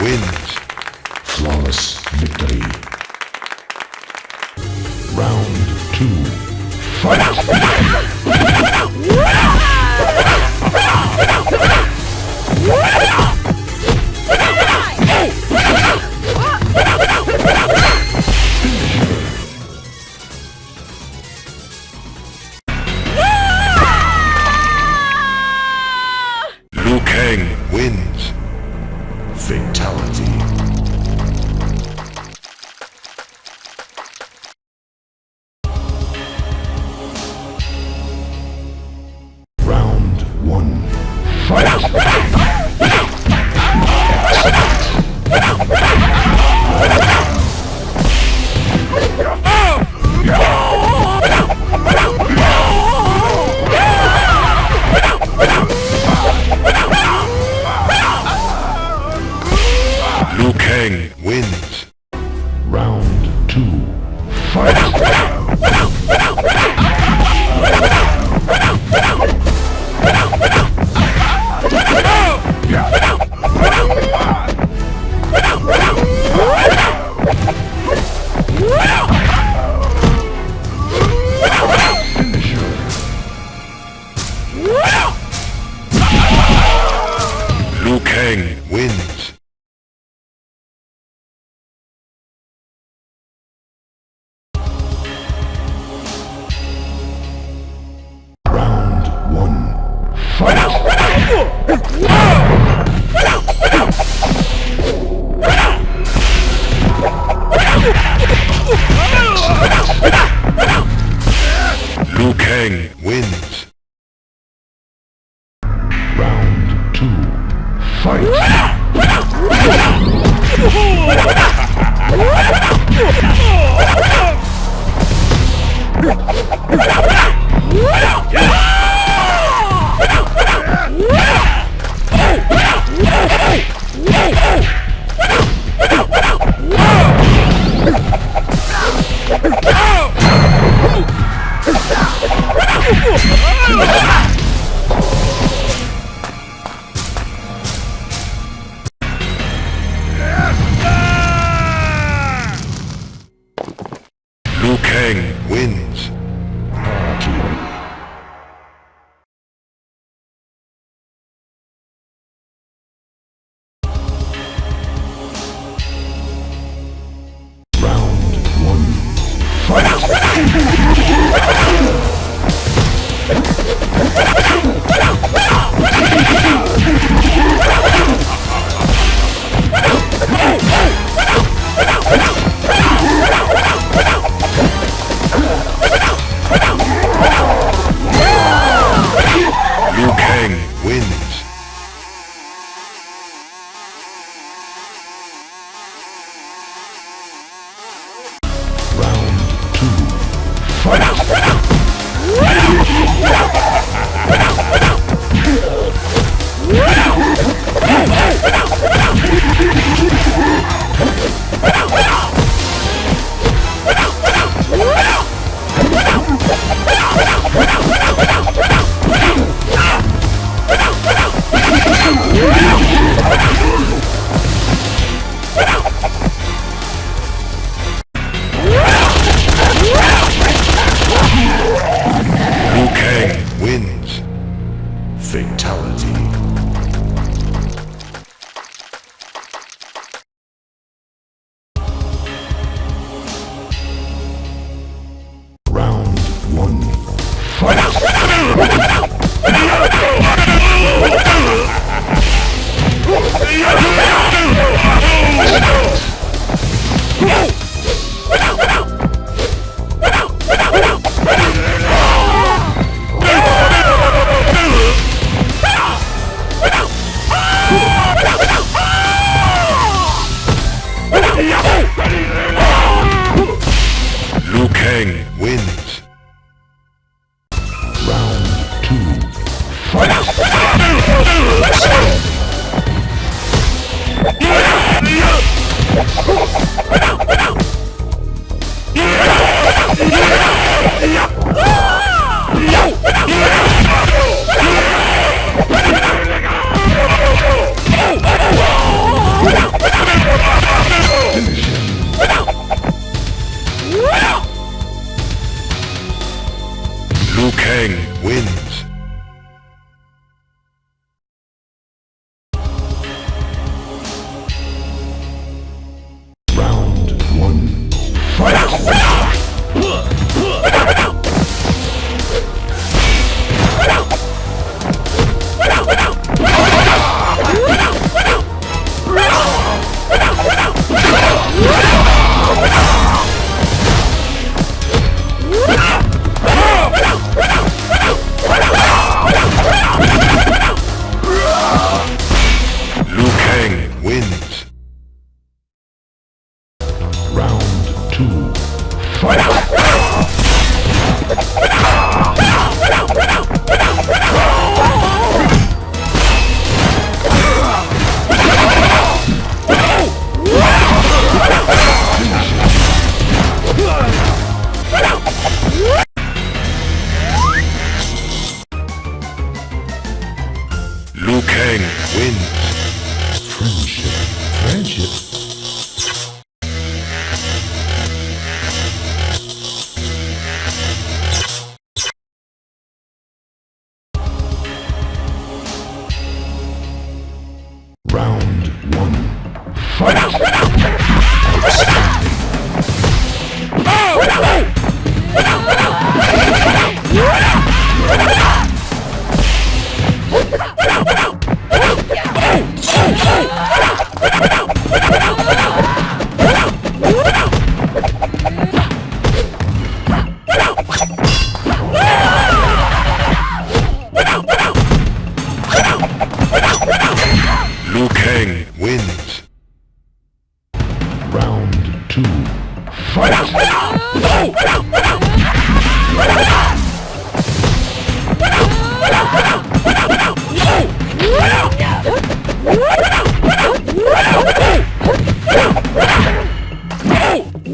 Wins. Flawless victory. Round two. Fight! Liu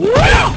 Liu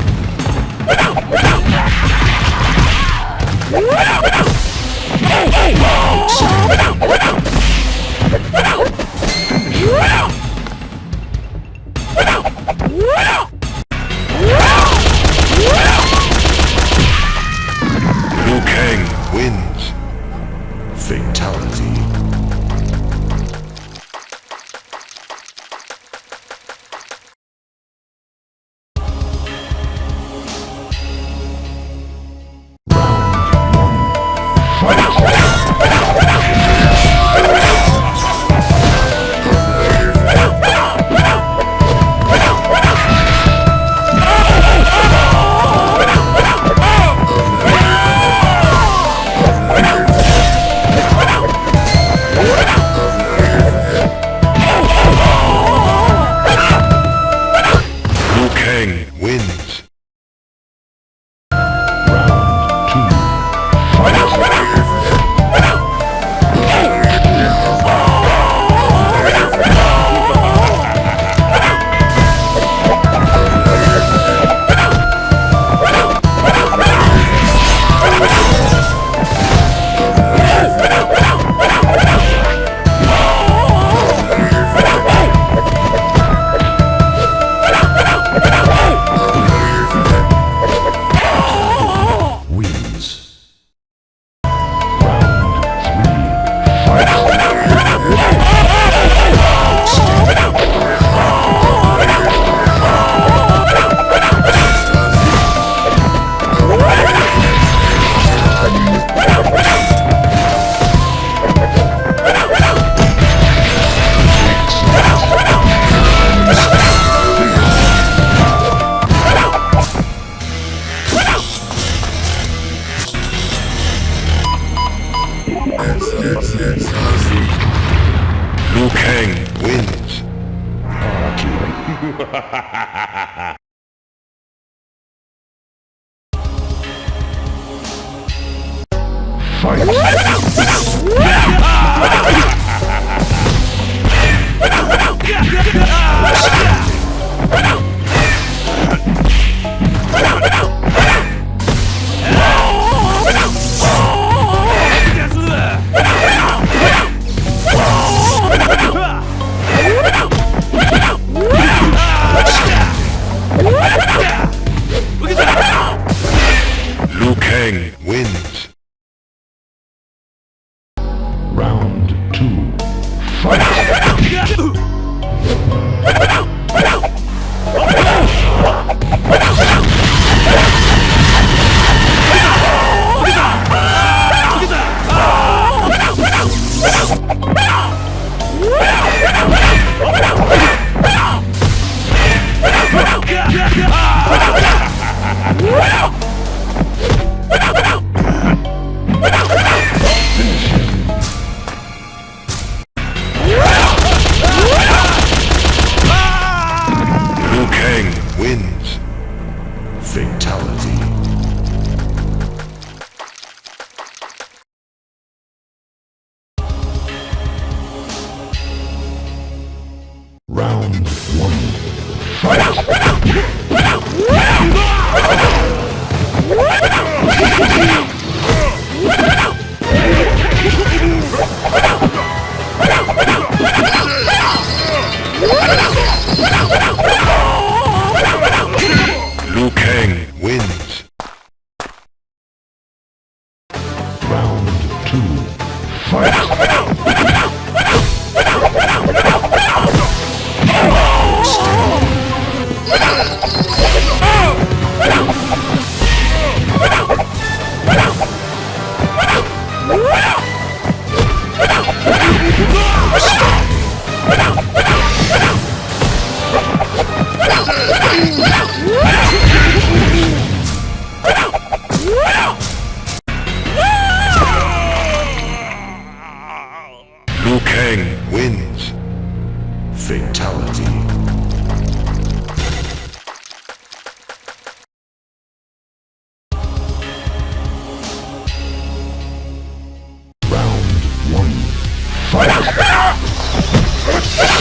Come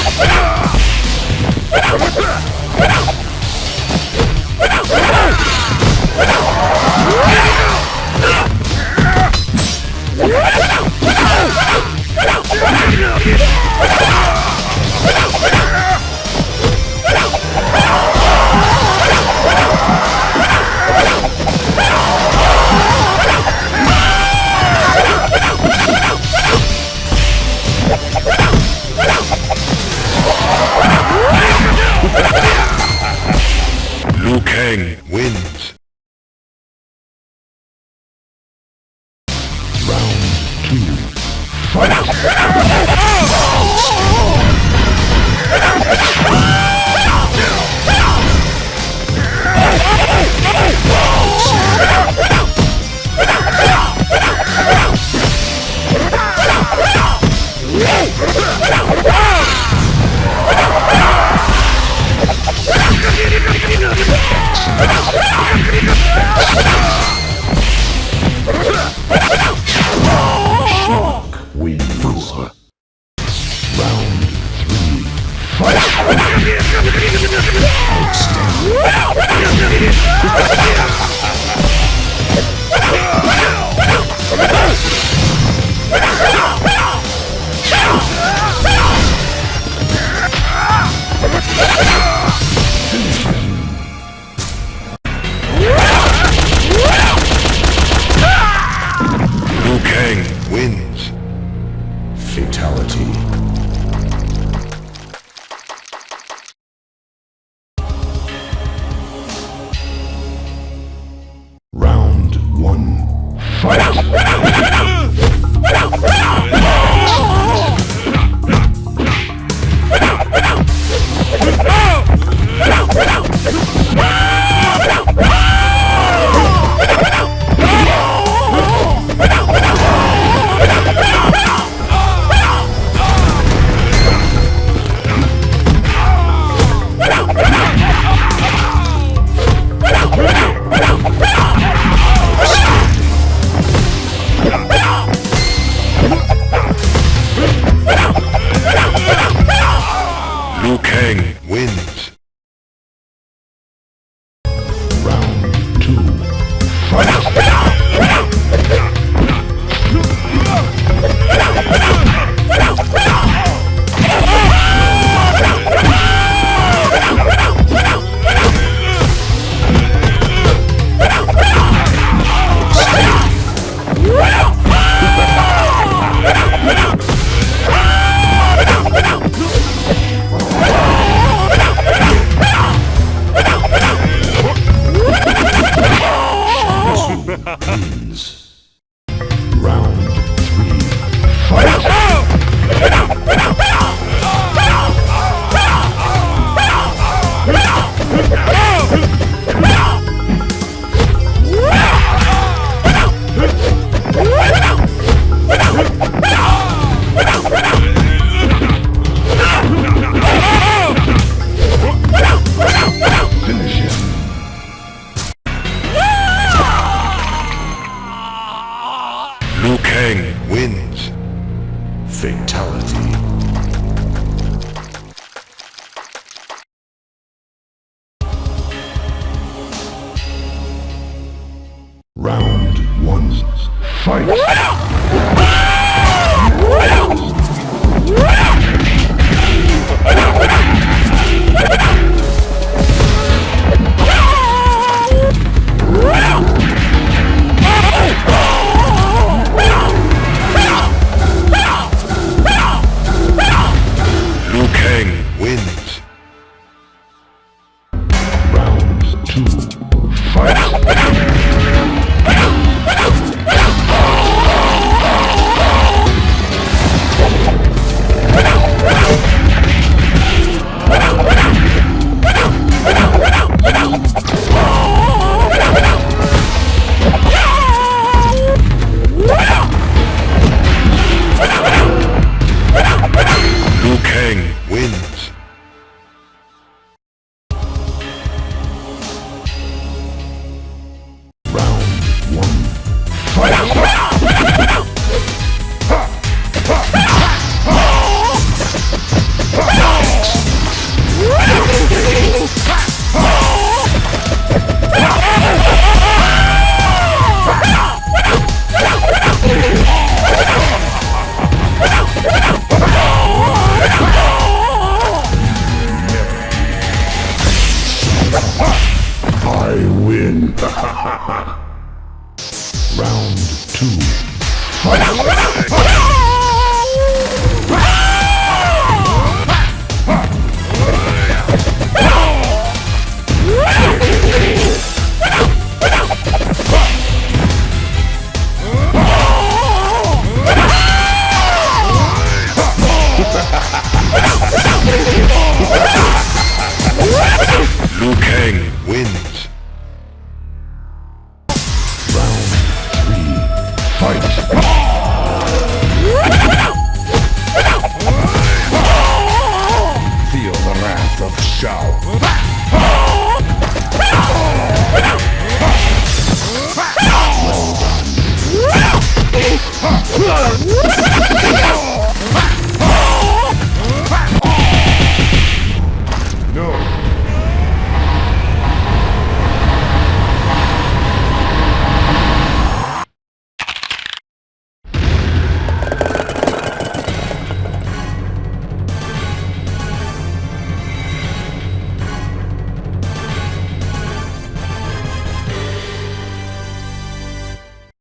on! Liu Kang wins. Kang wins. Fatality. One.